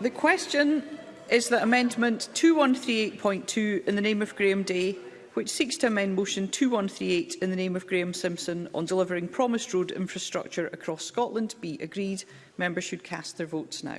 The question is that Amendment 2138.2 in the name of Graham Day, which seeks to amend Motion 2138 in the name of Graham Simpson on delivering promised road infrastructure across Scotland, be agreed. Members should cast their votes now.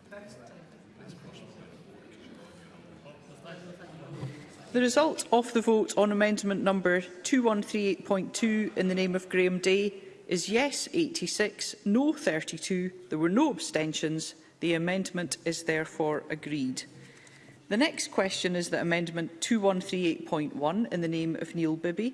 The result of the vote on amendment number 2138.2 in the name of Graham Day is yes 86, no 32. There were no abstentions. The amendment is therefore agreed. The next question is that amendment 2138.1 in the name of Neil Bibby,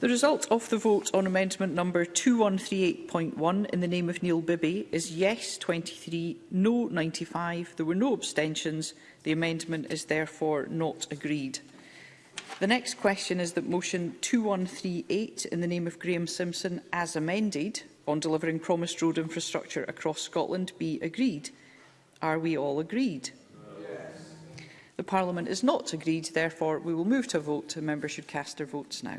The result of the vote on amendment number 2138.1 in the name of Neil Bibby is yes 23, no 95. There were no abstentions. The amendment is therefore not agreed. The next question is that motion 2138 in the name of Graham Simpson as amended on delivering promised road infrastructure across Scotland be agreed. Are we all agreed? Yes. The Parliament is not agreed, therefore we will move to a vote. Members should cast their votes now.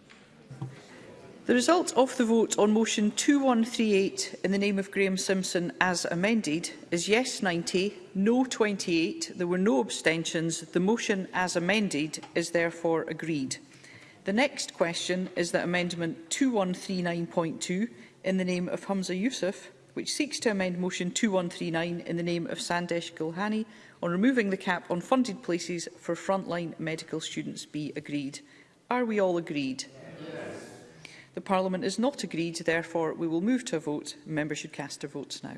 The result of the vote on motion 2138 in the name of Graham Simpson as amended is yes 90, no 28, there were no abstentions, the motion as amended is therefore agreed. The next question is that amendment 2139.2 in the name of Humza Youssef, which seeks to amend motion 2139 in the name of Sandesh Gulhani on removing the cap on funded places for frontline medical students be agreed. Are we all agreed? Yes. The Parliament is not agreed, therefore we will move to a vote. Members should cast their votes now.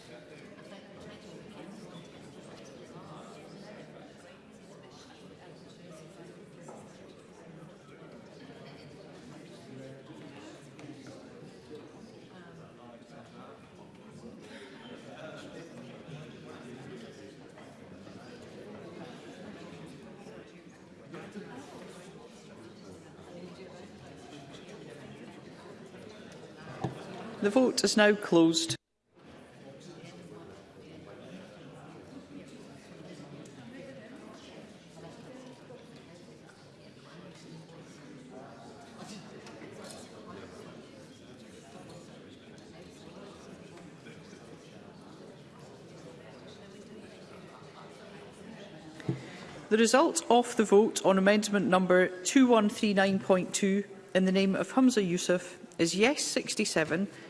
The vote is now closed. The result of the vote on amendment number 2139.2 in the name of Humza Yousaf is yes 67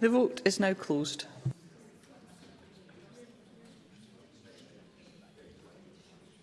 The vote is now closed.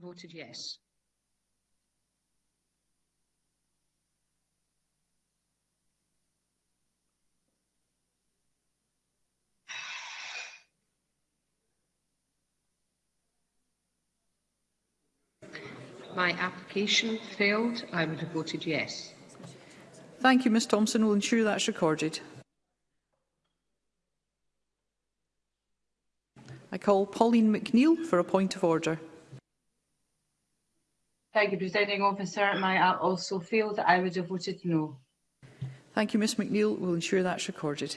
voted yes. my application failed, I would have voted yes. Thank you, Ms Thompson. We'll ensure that's recorded. I call Pauline McNeill for a point of order. Thank you, Presiding Officer. My app also failed. I would have voted no. Thank you, Ms McNeill. We'll ensure that's recorded.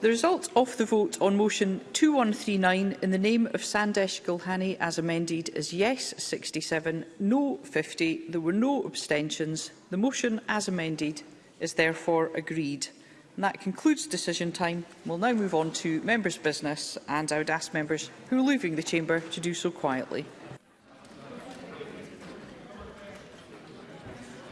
The result of the vote on motion 2139 in the name of Sandesh Gulhani as amended is yes 67, no 50. There were no abstentions. The motion as amended is therefore agreed. And that concludes decision time. We'll now move on to members' business and I would ask members who are leaving the chamber to do so quietly.